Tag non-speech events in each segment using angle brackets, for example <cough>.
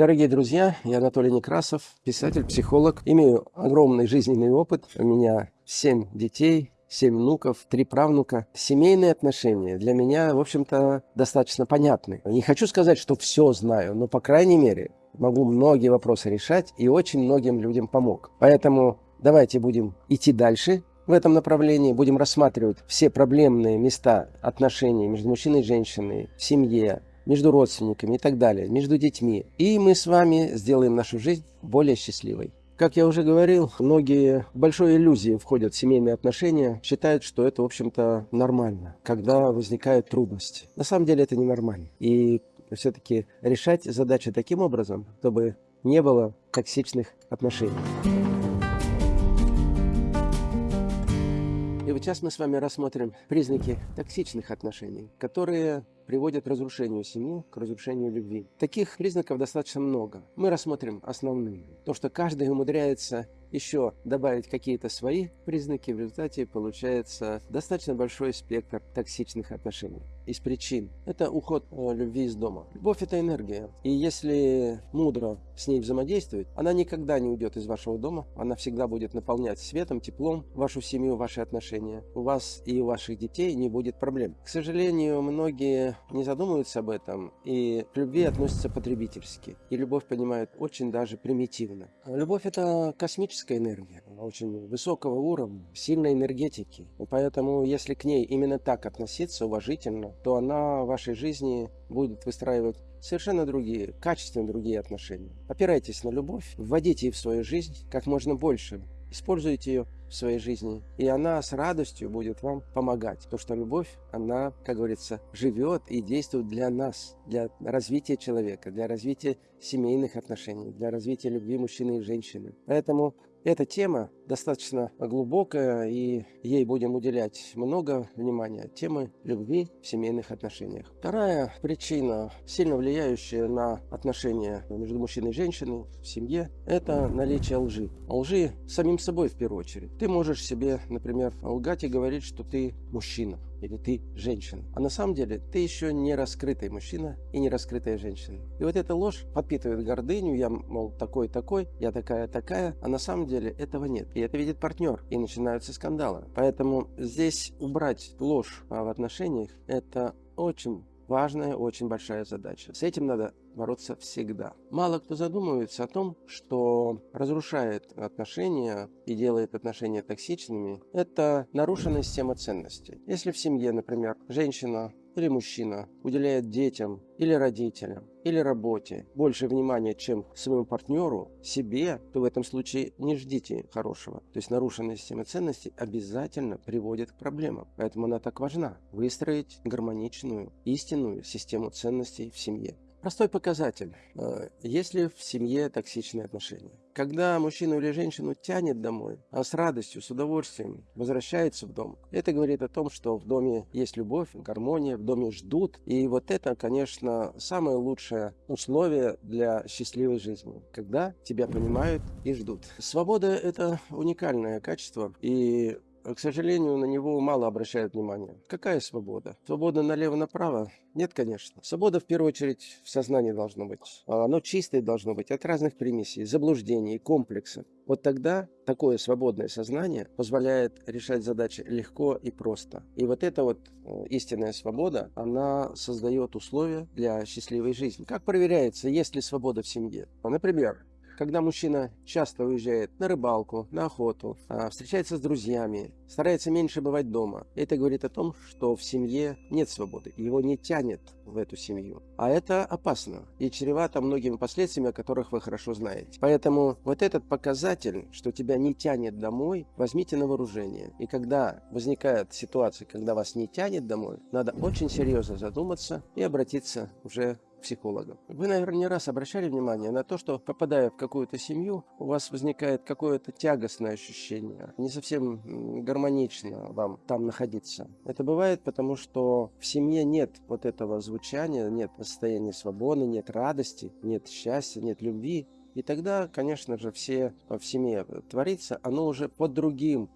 Дорогие друзья, я Анатолий Некрасов, писатель, психолог. Имею огромный жизненный опыт. У меня семь детей, семь внуков, три правнука. Семейные отношения для меня, в общем-то, достаточно понятны. Не хочу сказать, что все знаю, но, по крайней мере, могу многие вопросы решать и очень многим людям помог. Поэтому давайте будем идти дальше в этом направлении, будем рассматривать все проблемные места отношений между мужчиной и женщиной, в семье, между родственниками и так далее, между детьми. И мы с вами сделаем нашу жизнь более счастливой. Как я уже говорил, многие в большой иллюзии входят в семейные отношения, считают, что это, в общем-то, нормально, когда возникают трудности. На самом деле это ненормально. И все-таки решать задачи таким образом, чтобы не было токсичных отношений. Сейчас мы с вами рассмотрим признаки токсичных отношений, которые приводят к разрушению семьи, к разрушению любви. Таких признаков достаточно много. Мы рассмотрим основные. То, что каждый умудряется еще добавить какие-то свои признаки, в результате получается достаточно большой спектр токсичных отношений. Из причин это уход э, любви из дома. Любовь это энергия. И если мудро с ней взаимодействовать, она никогда не уйдет из вашего дома. Она всегда будет наполнять светом, теплом вашу семью, ваши отношения. У вас и у ваших детей не будет проблем. К сожалению, многие не задумываются об этом и к любви относятся потребительски. И любовь понимают очень даже примитивно. Любовь это космическая космическая энергия, очень высокого уровня, сильной энергетики. Поэтому, если к ней именно так относиться уважительно, то она в вашей жизни будет выстраивать совершенно другие, качественно другие отношения. Опирайтесь на любовь, вводите ее в свою жизнь как можно больше, используйте ее в своей жизни, и она с радостью будет вам помогать. Потому что любовь, она, как говорится, живет и действует для нас, для развития человека, для развития семейных отношений, для развития любви мужчины и женщины. Поэтому эта тема достаточно глубокая, и ей будем уделять много внимания. Темы любви в семейных отношениях. Вторая причина, сильно влияющая на отношения между мужчиной и женщиной в семье, это наличие лжи. Лжи самим собой в первую очередь. Ты можешь себе, например, лгать и говорить, что ты мужчина или ты женщина. А на самом деле ты еще не раскрытый мужчина и не раскрытая женщина. И вот эта ложь подпитывает гордыню, я, мол, такой-такой, я такая-такая, а на самом деле этого нет. И это видит партнер, и начинаются скандалы. Поэтому здесь убрать ложь в отношениях – это очень важная, очень большая задача. С этим надо бороться всегда. Мало кто задумывается о том, что разрушает отношения и делает отношения токсичными, это нарушенная система ценностей. Если в семье, например, женщина или мужчина уделяет детям или родителям или работе больше внимания, чем своему партнеру, себе, то в этом случае не ждите хорошего. То есть нарушенная система ценностей обязательно приводит к проблемам. Поэтому она так важна. Выстроить гармоничную, истинную систему ценностей в семье. Простой показатель. Э, Если в семье токсичные отношения? Когда мужчину или женщину тянет домой, а с радостью, с удовольствием возвращается в дом, это говорит о том, что в доме есть любовь, гармония, в доме ждут. И вот это, конечно, самое лучшее условие для счастливой жизни, когда тебя понимают и ждут. Свобода – это уникальное качество, и к сожалению, на него мало обращают внимание. Какая свобода? Свобода налево-направо? Нет, конечно. Свобода в первую очередь в сознании должно быть. А оно чистое должно быть от разных примесей, заблуждений, комплексов. Вот тогда такое свободное сознание позволяет решать задачи легко и просто. И вот эта вот э, истинная свобода, она создает условия для счастливой жизни. Как проверяется, есть ли свобода в семье? Например, когда мужчина часто уезжает на рыбалку, на охоту, а, встречается с друзьями, старается меньше бывать дома, это говорит о том, что в семье нет свободы, его не тянет в эту семью. А это опасно и чревато многими последствиями, о которых вы хорошо знаете. Поэтому вот этот показатель, что тебя не тянет домой, возьмите на вооружение. И когда возникает ситуация, когда вас не тянет домой, надо очень серьезно задуматься и обратиться уже психологов. Вы, наверное, не раз обращали внимание на то, что, попадая в какую-то семью, у вас возникает какое-то тягостное ощущение, не совсем гармонично вам там находиться. Это бывает потому, что в семье нет вот этого звучания, нет состояния свободы, нет радости, нет счастья, нет любви. И тогда, конечно же, все в семье творится, оно уже под другим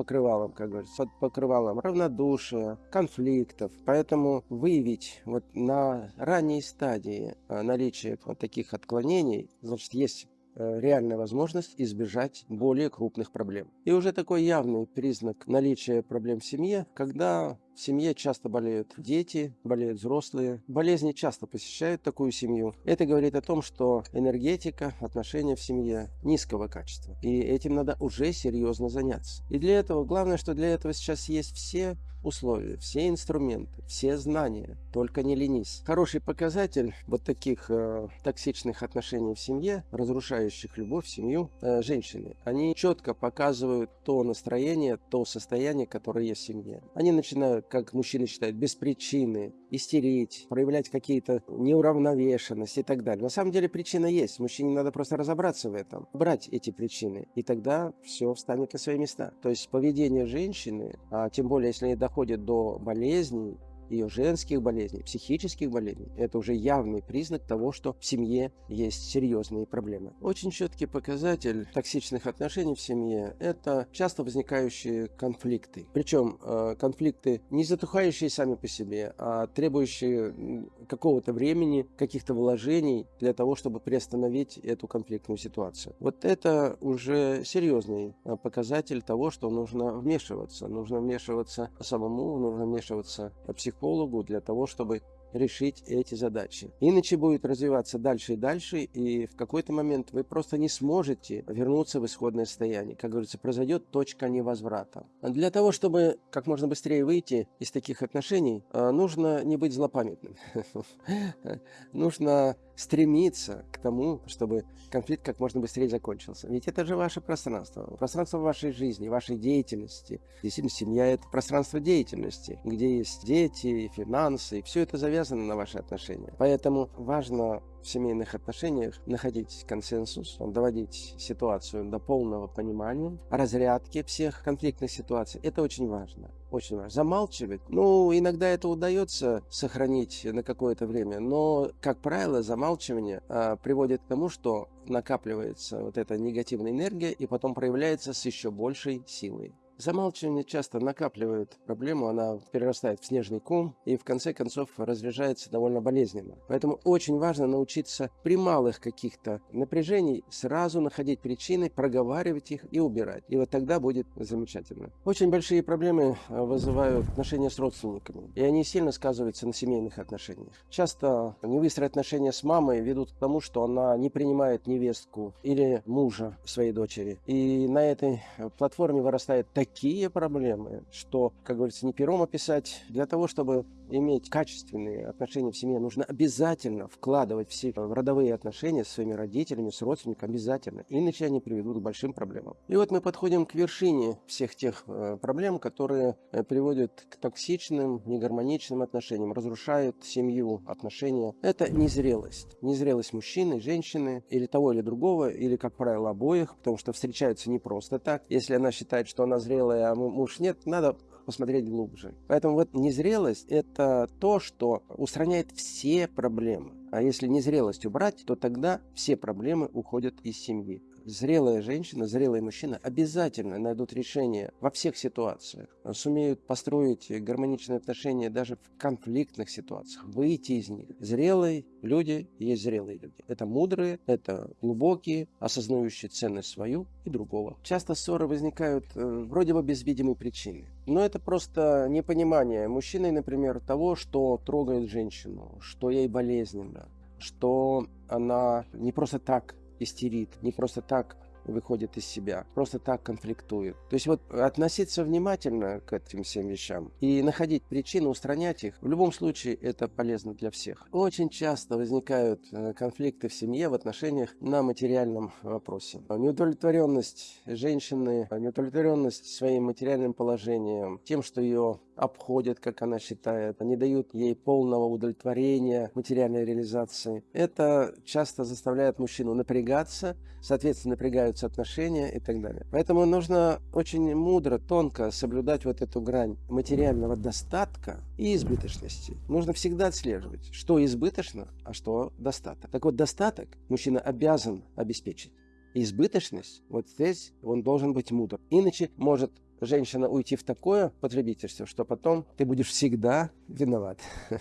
покрывалом, как говорится, под покрывалом равнодушия, конфликтов. Поэтому выявить вот на ранней стадии э, наличие вот таких отклонений, значит, есть Э, реальная возможность избежать более крупных проблем. И уже такой явный признак наличия проблем в семье, когда в семье часто болеют дети, болеют взрослые. Болезни часто посещают такую семью. Это говорит о том, что энергетика, отношения в семье низкого качества. И этим надо уже серьезно заняться. И для этого, главное, что для этого сейчас есть все условия, все инструменты, все знания, только не ленись. Хороший показатель вот таких э, токсичных отношений в семье, разрушающих любовь в семью, э, женщины, они четко показывают то настроение, то состояние, которое есть в семье. Они начинают, как мужчины считают, без причины истерить, проявлять какие-то неуравновешенности и так далее. На самом деле причина есть, мужчине надо просто разобраться в этом, брать эти причины, и тогда все встанет на свои места. То есть поведение женщины, а тем более если они доходит до болезней, ее женских болезней, психических болезней, это уже явный признак того, что в семье есть серьезные проблемы. Очень четкий показатель токсичных отношений в семье – это часто возникающие конфликты. Причем э, конфликты не затухающие сами по себе, а требующие какого-то времени, каких-то вложений для того, чтобы приостановить эту конфликтную ситуацию. Вот это уже серьезный э, показатель того, что нужно вмешиваться. Нужно вмешиваться самому, нужно вмешиваться психологически психологу для того, чтобы решить эти задачи. Иначе будет развиваться дальше и дальше, и в какой-то момент вы просто не сможете вернуться в исходное состояние. Как говорится, произойдет точка невозврата. Для того, чтобы как можно быстрее выйти из таких отношений, э, нужно не быть злопамятным. <laughs> Нужно стремиться к тому, чтобы конфликт как можно быстрее закончился. Ведь это же ваше пространство, пространство вашей жизни, вашей деятельности. Действительно, семья – это пространство деятельности, где есть дети, финансы, и все это завязано на ваши отношения. Поэтому важно в семейных отношениях находить консенсус, доводить ситуацию до полного понимания, разрядки всех конфликтных ситуаций. Это очень важно. Очень важно. Замалчивать. Ну, иногда это удается сохранить на какое-то время, но, как правило, замалчивание а, приводит к тому, что накапливается вот эта негативная энергия и потом проявляется с еще большей силой. Замалчивание часто накапливает проблему, она перерастает в снежный ком и в конце концов разряжается довольно болезненно. Поэтому очень важно научиться при малых каких-то напряжений сразу находить причины, проговаривать их и убирать. И вот тогда будет замечательно. Очень большие проблемы э, вызывают отношения с родственниками, и они сильно сказываются на семейных отношениях. Часто невыстрые отношения с мамой ведут к тому, что она не принимает невестку или мужа своей дочери. И на этой платформе вырастает такие такие проблемы, что, как говорится, не пером описать. Для того, чтобы иметь качественные отношения в семье, нужно обязательно вкладывать все родовые отношения с своими родителями, с родственниками, обязательно. Иначе они приведут к большим проблемам. И вот мы подходим к вершине всех тех э, проблем, которые э, приводят к токсичным, негармоничным отношениям, разрушают семью, отношения. Это незрелость. Незрелость мужчины, женщины, или того, или другого, или, как правило, обоих, потому что встречаются не просто так. Если она считает, что она зрелая, а муж нет, надо посмотреть глубже. Поэтому вот незрелость – это то, что устраняет все проблемы. А если незрелость убрать, то тогда все проблемы уходят из семьи зрелая женщина, зрелый мужчина обязательно найдут решение во всех ситуациях, сумеют построить гармоничные отношения даже в конфликтных ситуациях, выйти из них. Зрелые люди есть зрелые люди. Это мудрые, это глубокие, осознающие ценность свою и другого. Часто ссоры возникают э, вроде бы без видимой причины. Но это просто непонимание мужчины, например, того, что трогает женщину, что ей болезненно, что она не просто так истерит, не просто так выходит из себя, просто так конфликтует. То есть вот относиться внимательно к этим всем вещам и находить причины, устранять их, в любом случае это полезно для всех. Очень часто возникают э, конфликты в семье в отношениях на материальном вопросе. Неудовлетворенность женщины, неудовлетворенность своим материальным положением, тем, что ее обходят, как она считает, не дают ей полного удовлетворения материальной реализации. Это часто заставляет мужчину напрягаться, соответственно, напрягаются отношения и так далее. Поэтому нужно очень мудро, тонко соблюдать вот эту грань материального достатка и избыточности. Нужно всегда отслеживать, что избыточно, а что достаток. Так вот, достаток мужчина обязан обеспечить избыточность, вот здесь он должен быть мудр. Иначе может женщина, уйти в такое потребительство, что потом ты будешь всегда виноват. <laughs>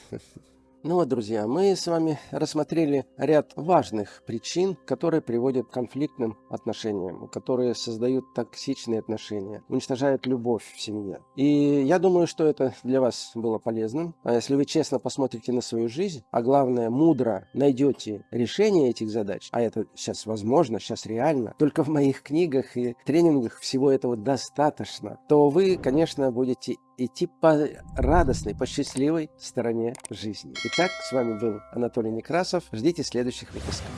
Ну вот, друзья, мы с вами рассмотрели ряд важных причин, которые приводят к конфликтным отношениям, которые создают токсичные отношения, уничтожают любовь в семье. И я думаю, что это для вас было полезным. А если вы честно посмотрите на свою жизнь, а главное, мудро найдете решение этих задач, а это сейчас возможно, сейчас реально, только в моих книгах и тренингах всего этого достаточно, то вы, конечно, будете идти по радостной, по счастливой стороне жизни. Итак, с вами был Анатолий Некрасов. Ждите следующих выпусков.